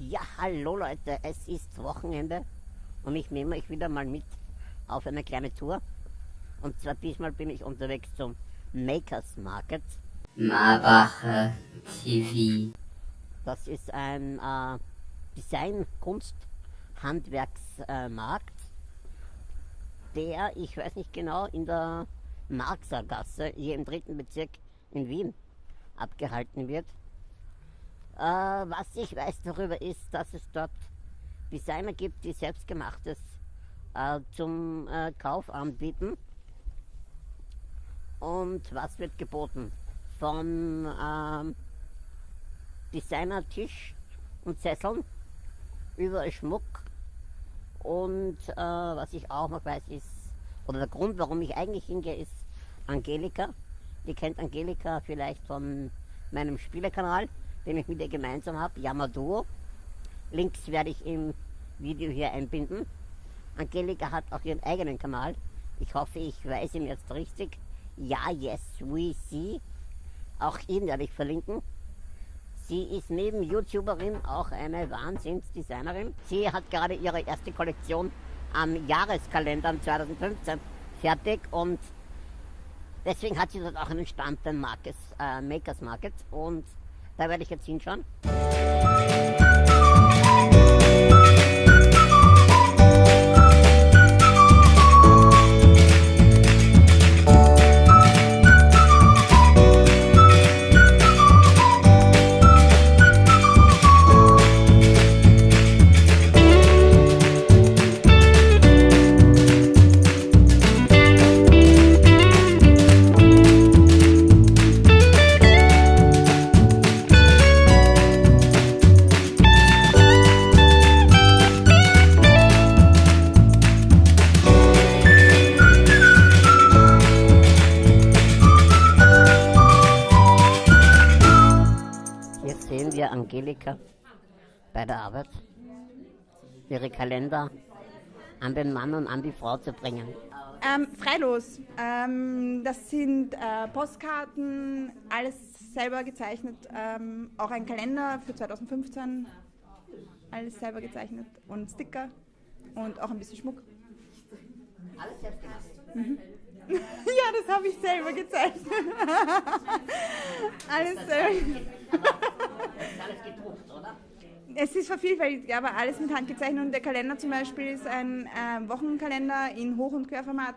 Ja, hallo Leute, es ist Wochenende und ich nehme euch wieder mal mit auf eine kleine Tour. Und zwar diesmal bin ich unterwegs zum Makers Market. Marbacher TV. Das ist ein äh, Design-, Kunst-, Handwerksmarkt, äh, der, ich weiß nicht genau, in der Marxer Gasse, hier im dritten Bezirk in Wien, abgehalten wird. Äh, was ich weiß darüber ist, dass es dort Designer gibt, die selbstgemachtes äh, zum äh, Kauf anbieten. Und was wird geboten? Von ähm, Designer-Tisch und Sesseln, überall Schmuck. Und äh, was ich auch noch weiß ist, oder der Grund, warum ich eigentlich hingehe, ist Angelika. Ihr kennt Angelika vielleicht von meinem Spielekanal, den ich mit ihr gemeinsam habe, Yamaduo. Links werde ich im Video hier einbinden. Angelika hat auch ihren eigenen Kanal. Ich hoffe, ich weiß ihn jetzt richtig. Ja, yes, we see. Auch ihn werde ich verlinken. Sie ist neben YouTuberin auch eine Wahnsinnsdesignerin. Sie hat gerade ihre erste Kollektion am Jahreskalender 2015 fertig und deswegen hat sie dort auch einen Stand beim Markets, äh, Makers Market und da werde ich jetzt hinschauen. Wir Angelika bei der Arbeit, ihre Kalender an den Mann und an die Frau zu bringen? Ähm, freilos. Ähm, das sind äh, Postkarten, alles selber gezeichnet. Ähm, auch ein Kalender für 2015, alles selber gezeichnet. Und Sticker und auch ein bisschen Schmuck. Alles selbst gemacht. Mhm. ja, das habe ich selber gezeichnet. alles selber. alles gedruckt, oder? Es ist vervielfältigt, aber alles mit Hand gezeichnet. Und der Kalender zum Beispiel ist ein äh, Wochenkalender in Hoch- und Querformat.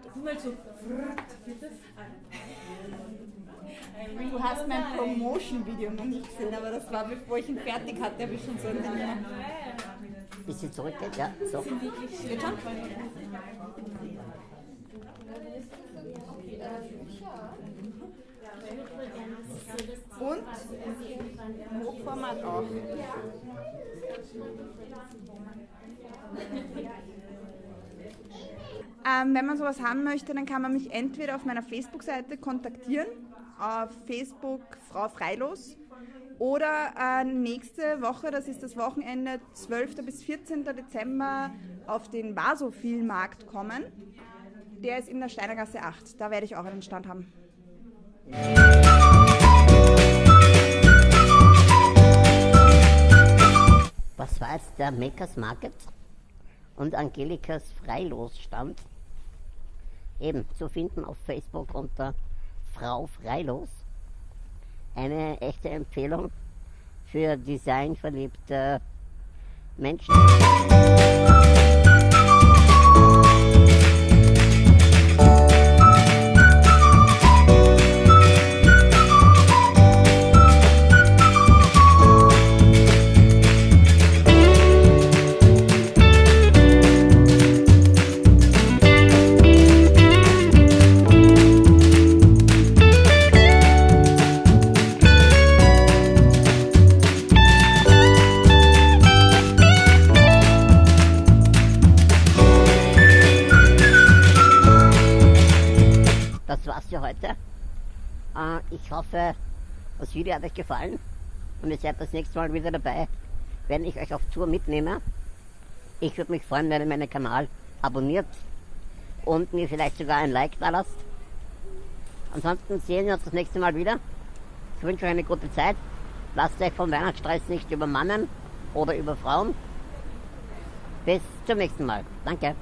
Du hast mein Promotion-Video noch nicht gesehen, aber das war bevor ich ihn fertig hatte, habe ich schon so ein Ding Bisschen zurückgeht, ja. So. Geht schon? Und Hochformat auch. Ähm, wenn man sowas haben möchte, dann kann man mich entweder auf meiner Facebook-Seite kontaktieren, auf Facebook Frau Freilos, oder äh, nächste Woche, das ist das Wochenende 12. bis 14. Dezember, auf den Vasophil-Markt kommen. Der ist in der Steinergasse 8. Da werde ich auch einen Stand haben. Makers Market und Angelikas Freilosstand? Eben zu finden auf Facebook unter Frau Freilos. Eine echte Empfehlung für designverliebte Menschen. Ich hoffe, das Video hat euch gefallen und ihr seid das nächste Mal wieder dabei, wenn ich euch auf Tour mitnehme. Ich würde mich freuen, wenn ihr meinen Kanal abonniert und mir vielleicht sogar ein Like da lasst. Ansonsten sehen wir uns das nächste Mal wieder. Ich wünsche euch eine gute Zeit. Lasst euch vom Weihnachtsstress nicht übermannen oder über Frauen. Bis zum nächsten Mal. Danke.